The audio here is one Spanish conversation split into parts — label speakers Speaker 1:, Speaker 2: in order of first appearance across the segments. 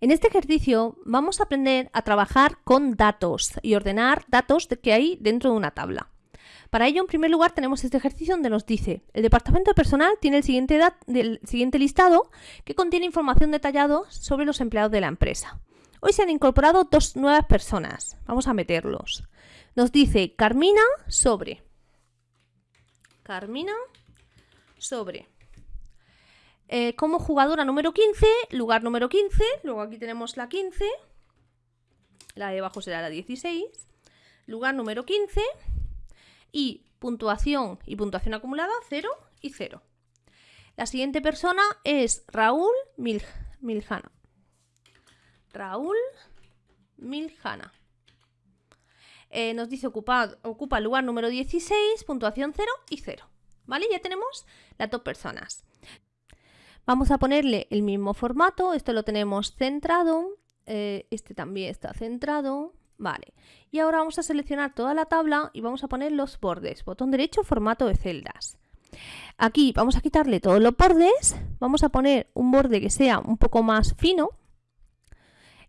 Speaker 1: En este ejercicio vamos a aprender a trabajar con datos y ordenar datos que hay dentro de una tabla. Para ello, en primer lugar, tenemos este ejercicio donde nos dice el departamento de personal tiene el siguiente, el siguiente listado que contiene información detallada sobre los empleados de la empresa. Hoy se han incorporado dos nuevas personas. Vamos a meterlos. Nos dice Carmina sobre. Carmina sobre. Eh, como jugadora número 15, lugar número 15, luego aquí tenemos la 15, la de abajo será la 16, lugar número 15 y puntuación y puntuación acumulada 0 y 0. La siguiente persona es Raúl Miljana. Raúl Miljana. Eh, nos dice ocupa, ocupa el lugar número 16, puntuación 0 y 0. ¿Vale? Ya tenemos las dos personas. Vamos a ponerle el mismo formato, esto lo tenemos centrado, eh, este también está centrado, vale. Y ahora vamos a seleccionar toda la tabla y vamos a poner los bordes, botón derecho, formato de celdas. Aquí vamos a quitarle todos los bordes, vamos a poner un borde que sea un poco más fino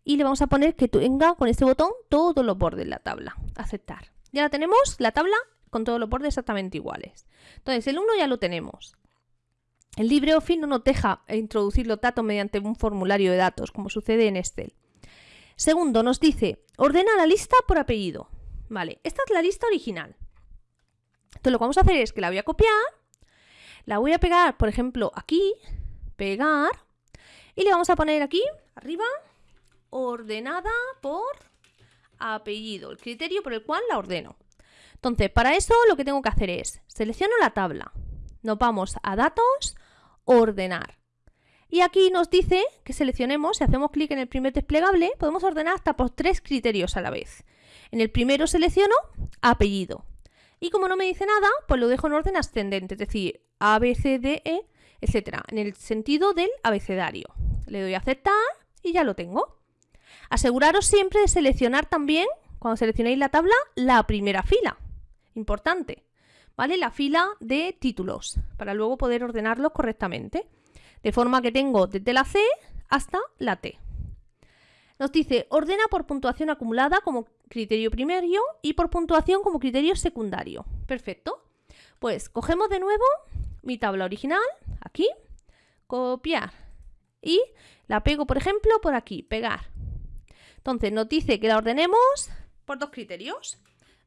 Speaker 1: y le vamos a poner que tenga con este botón todos los bordes de la tabla, aceptar. Ya tenemos la tabla con todos los bordes exactamente iguales. Entonces el 1 ya lo tenemos. El LibreOffice no nos deja introducir los datos mediante un formulario de datos, como sucede en Excel. Segundo, nos dice, ordena la lista por apellido. Vale, esta es la lista original. Entonces lo que vamos a hacer es que la voy a copiar, la voy a pegar, por ejemplo, aquí, pegar, y le vamos a poner aquí, arriba, ordenada por apellido, el criterio por el cual la ordeno. Entonces, para eso lo que tengo que hacer es, selecciono la tabla, nos vamos a datos, ordenar. Y aquí nos dice que seleccionemos, si hacemos clic en el primer desplegable, podemos ordenar hasta por tres criterios a la vez. En el primero selecciono apellido. Y como no me dice nada, pues lo dejo en orden ascendente, es decir, A, B, C, D, E, etc. En el sentido del abecedario. Le doy a aceptar y ya lo tengo. Aseguraros siempre de seleccionar también, cuando seleccionéis la tabla, la primera fila. Importante. ¿Vale? La fila de títulos para luego poder ordenarlos correctamente. De forma que tengo desde la C hasta la T. Nos dice, ordena por puntuación acumulada como criterio primario y por puntuación como criterio secundario. Perfecto. Pues cogemos de nuevo mi tabla original, aquí, copiar. Y la pego, por ejemplo, por aquí, pegar. Entonces nos dice que la ordenemos por dos criterios.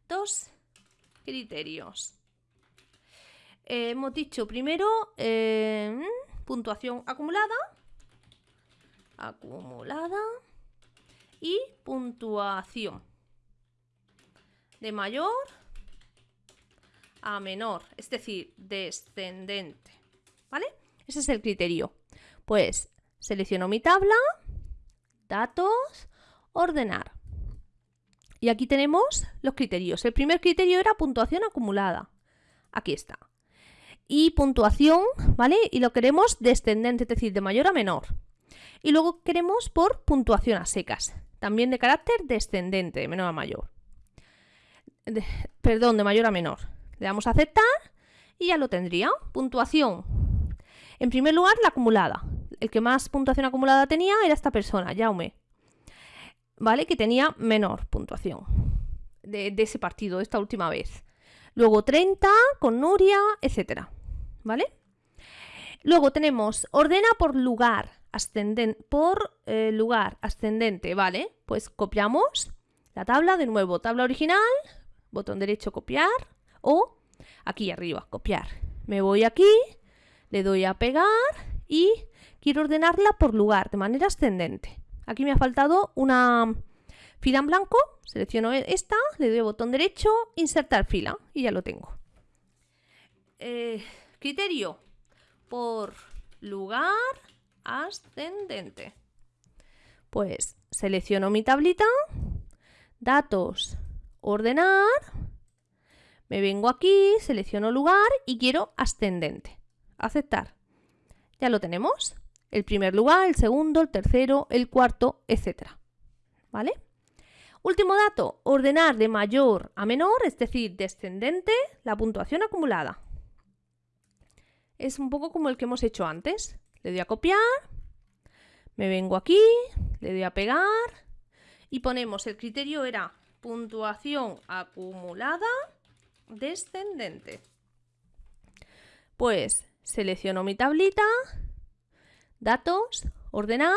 Speaker 1: Dos criterios. Eh, hemos dicho primero eh, puntuación acumulada, acumulada y puntuación de mayor a menor, es decir, descendente. ¿Vale? Ese es el criterio. Pues selecciono mi tabla, datos, ordenar. Y aquí tenemos los criterios. El primer criterio era puntuación acumulada. Aquí está y puntuación, ¿vale? Y lo queremos descendente, es decir, de mayor a menor. Y luego queremos por puntuación a secas, también de carácter descendente, de menor a mayor. perdón, de mayor a menor. Le damos a aceptar y ya lo tendría. Puntuación. En primer lugar, la acumulada. El que más puntuación acumulada tenía era esta persona, Jaume. ¿Vale? Que tenía menor puntuación de, de ese partido, esta última vez. Luego 30 con Nuria, etcétera. ¿Vale? Luego tenemos ordena por lugar ascendente, por eh, lugar ascendente, ¿vale? Pues copiamos la tabla de nuevo, tabla original, botón derecho copiar o aquí arriba copiar. Me voy aquí, le doy a pegar y quiero ordenarla por lugar de manera ascendente. Aquí me ha faltado una fila en blanco, selecciono esta, le doy botón derecho, insertar fila y ya lo tengo. Eh, Criterio por lugar ascendente. Pues selecciono mi tablita, datos, ordenar, me vengo aquí, selecciono lugar y quiero ascendente. Aceptar. Ya lo tenemos. El primer lugar, el segundo, el tercero, el cuarto, etc. ¿Vale? Último dato, ordenar de mayor a menor, es decir, descendente, la puntuación acumulada es un poco como el que hemos hecho antes. Le doy a copiar, me vengo aquí, Le doy a pegar y ponemos, el criterio era puntuación acumulada descendente. Pues selecciono mi tablita, datos, ordenar,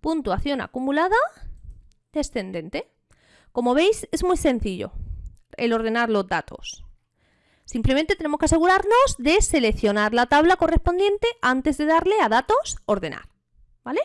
Speaker 1: puntuación acumulada descendente. Como veis es muy sencillo el ordenar los datos. Simplemente tenemos que asegurarnos de seleccionar la tabla correspondiente antes de darle a datos ordenar. ¿Vale?